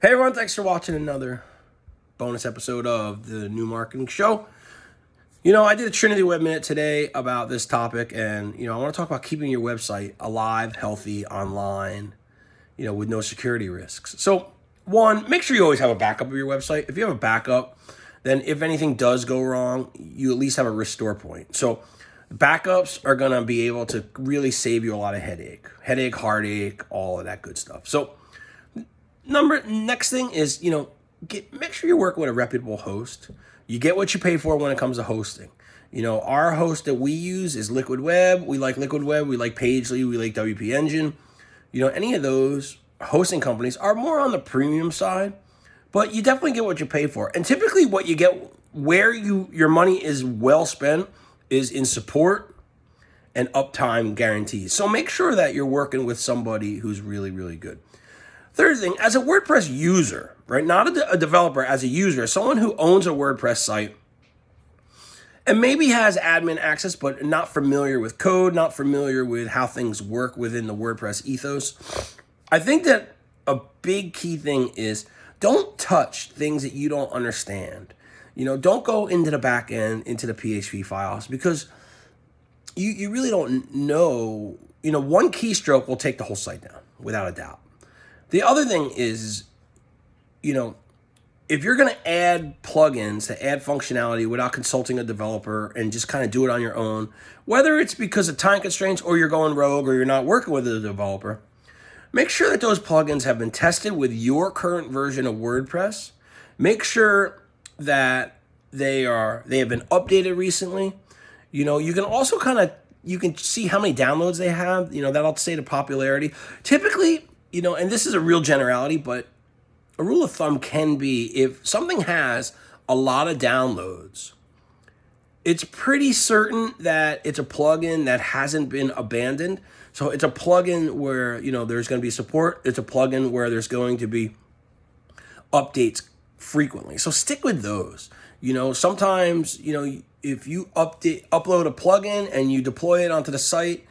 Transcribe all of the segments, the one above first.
Hey everyone, thanks for watching another bonus episode of the New Marketing Show. You know, I did a Trinity Web Minute today about this topic, and, you know, I want to talk about keeping your website alive, healthy, online, you know, with no security risks. So, one, make sure you always have a backup of your website. If you have a backup, then if anything does go wrong, you at least have a restore point. So, backups are going to be able to really save you a lot of headache, headache, heartache, all of that good stuff. So, number next thing is you know get make sure you're working with a reputable host. You get what you pay for when it comes to hosting. You know, our host that we use is Liquid Web. We like Liquid Web. We like Pagely. We like WP Engine. You know, any of those hosting companies are more on the premium side, but you definitely get what you pay for. And typically, what you get where you your money is well spent is in support and uptime guarantees. So make sure that you're working with somebody who's really, really good. Third thing, as a WordPress user, right, not a, de a developer, as a user, someone who owns a WordPress site and maybe has admin access, but not familiar with code, not familiar with how things work within the WordPress ethos. I think that a big key thing is don't touch things that you don't understand. You know, don't go into the back end, into the PHP files, because you, you really don't know, you know, one keystroke will take the whole site down, without a doubt. The other thing is, you know, if you're going to add plugins to add functionality without consulting a developer and just kind of do it on your own, whether it's because of time constraints or you're going rogue or you're not working with a developer, make sure that those plugins have been tested with your current version of WordPress. Make sure that they are they have been updated recently. You know, you can also kind of you can see how many downloads they have. You know, that'll say the popularity. Typically, you know, and this is a real generality, but a rule of thumb can be if something has a lot of downloads, it's pretty certain that it's a plugin that hasn't been abandoned. So it's a plugin where, you know, there's going to be support. It's a plugin where there's going to be updates frequently. So stick with those. You know, sometimes, you know, if you update upload a plugin and you deploy it onto the site,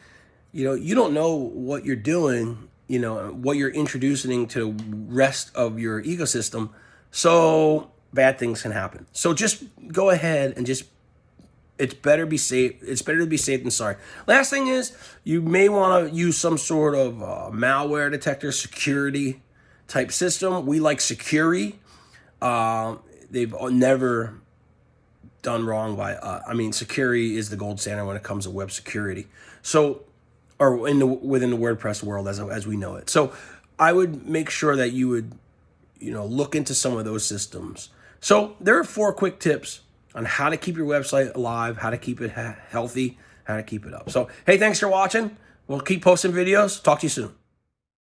you know, you don't know what you're doing you know, what you're introducing to the rest of your ecosystem. So bad things can happen. So just go ahead and just it's better be safe. It's better to be safe than sorry. Last thing is you may want to use some sort of uh, malware detector security type system. We like Sucuri. Uh, they've never done wrong by, uh, I mean, Sucuri is the gold standard when it comes to web security. So or in the within the WordPress world as as we know it. So I would make sure that you would you know look into some of those systems. So there are four quick tips on how to keep your website alive, how to keep it healthy, how to keep it up. So hey, thanks for watching. We'll keep posting videos. Talk to you soon.